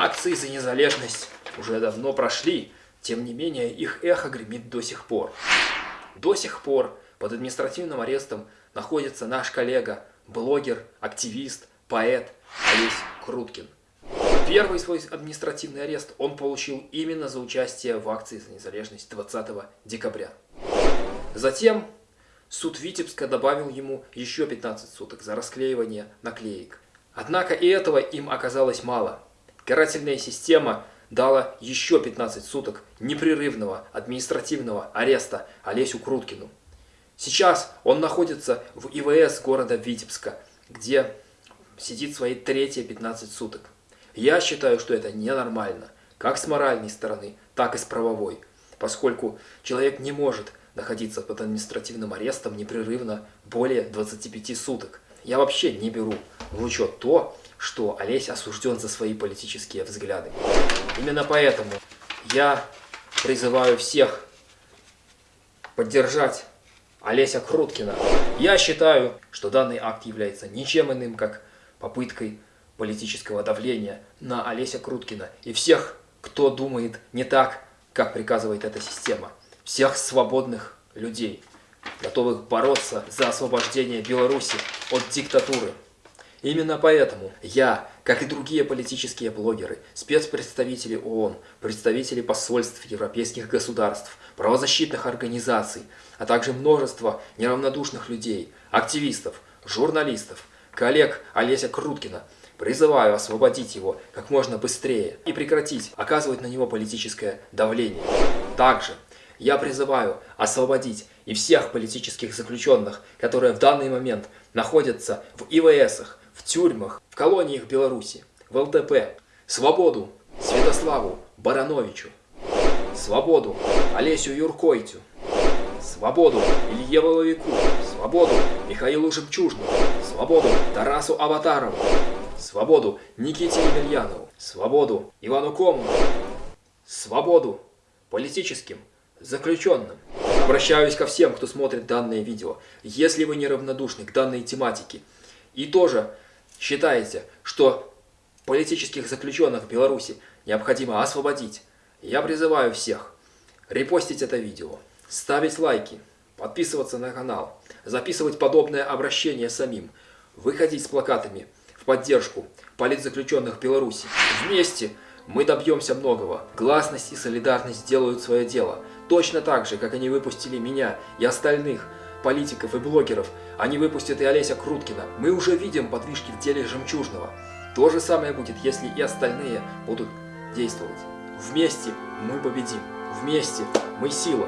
Акции за незалежность уже давно прошли, тем не менее их эхо гремит до сих пор. До сих пор под административным арестом находится наш коллега, блогер, активист, поэт Олесь Круткин. Первый свой административный арест он получил именно за участие в акции за незалежность 20 декабря. Затем суд Витебска добавил ему еще 15 суток за расклеивание наклеек. Однако и этого им оказалось мало. Карательная система дала еще 15 суток непрерывного административного ареста Олесю Круткину. Сейчас он находится в ИВС города Витебска, где сидит свои третьи 15 суток. Я считаю, что это ненормально, как с моральной стороны, так и с правовой, поскольку человек не может находиться под административным арестом непрерывно более 25 суток. Я вообще не беру в учет то, что Олесь осужден за свои политические взгляды. Именно поэтому я призываю всех поддержать Олеся Круткина. Я считаю, что данный акт является ничем иным, как попыткой политического давления на Олеся Круткина и всех, кто думает не так, как приказывает эта система. Всех свободных людей, готовых бороться за освобождение Беларуси от диктатуры. Именно поэтому я, как и другие политические блогеры, спецпредставители ООН, представители посольств европейских государств, правозащитных организаций, а также множество неравнодушных людей, активистов, журналистов, коллег Олеся Круткина, призываю освободить его как можно быстрее и прекратить оказывать на него политическое давление. Также я призываю освободить и всех политических заключенных, которые в данный момент находятся в ИВСах, в тюрьмах, в колониях Беларуси, в ЛДП. Свободу Святославу Барановичу. Свободу Олесю Юркойтю. Свободу Илье Воловику. Свободу Михаилу Жемчужному. Свободу Тарасу Аватарову. Свободу Никите Емельянову. Свободу Ивану Комову. Свободу политическим заключенным. Обращаюсь ко всем, кто смотрит данное видео. Если вы неравнодушны к данной тематике и тоже считаете, что политических заключенных в Беларуси необходимо освободить, я призываю всех репостить это видео, ставить лайки, подписываться на канал, записывать подобное обращение самим, выходить с плакатами в поддержку политзаключенных Беларуси. Вместе мы добьемся многого. Гласность и солидарность делают свое дело. Точно так же, как они выпустили меня и остальных – политиков и блогеров, они выпустят и Олеся Круткина. Мы уже видим подвижки в деле Жемчужного. То же самое будет, если и остальные будут действовать. Вместе мы победим. Вместе мы сила.